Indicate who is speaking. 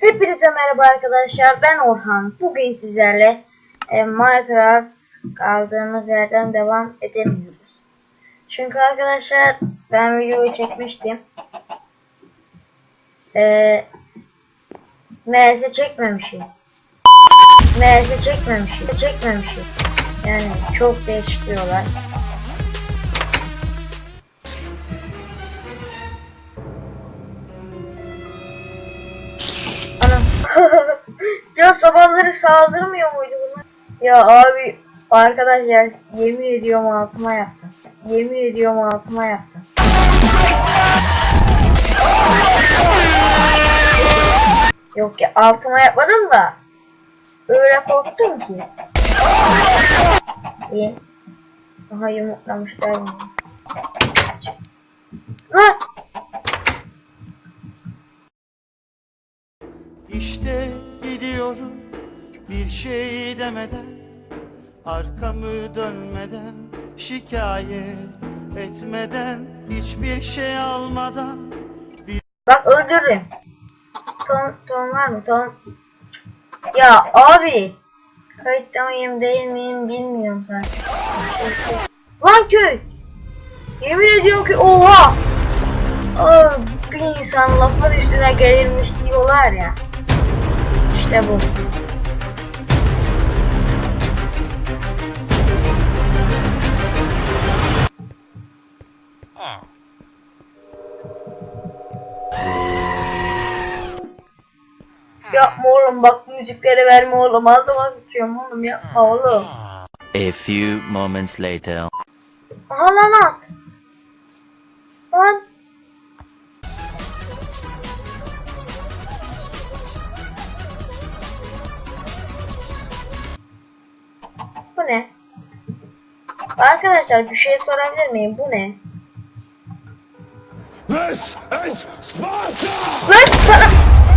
Speaker 1: Hepinize merhaba arkadaşlar. Ben Orhan. Bugün sizlerle e, Minecraft kaldığımız yerden devam edemiyoruz. Çünkü arkadaşlar ben videoyu çekmiştim. E, meğerse çekmemişim. Meğerse çekmemişim. Çekmemişim. Yani çok değişik bir ya sabahları saldırmıyor muydu bunlar? Ya abi arkadaşlar yemin ediyorum altıma yaptım. Yemin ediyorum altıma yaptım. Yok ya altıma yapmadım da öyle korktum ki. İyi. Aha yumurtlamışlar. Lan!
Speaker 2: İşte gidiyorum bir şey demeden Arkamı dönmeden şikayet etmeden Hiçbir şey almadan
Speaker 1: Bak öldürürüm. Ton, ton var mı? Ton. Ya abi. Kayıtta mıyım değil miyim bilmiyorum zaten. Lan köy. Yemin ediyorum ki oha. Aa, bir insan lafın üstüne gelirmiş diyorlar ya. İşte bu. Yapma oğlum bak müzikleri verme oğlum altıma sıçıyorum oğlum yapma oğlum.
Speaker 3: A few moments later.
Speaker 1: Aha lan at. Lan. Bu ne? Arkadaşlar bir şey sorabilir miyim? Bu ne?
Speaker 4: This is Sparta!
Speaker 1: Sana...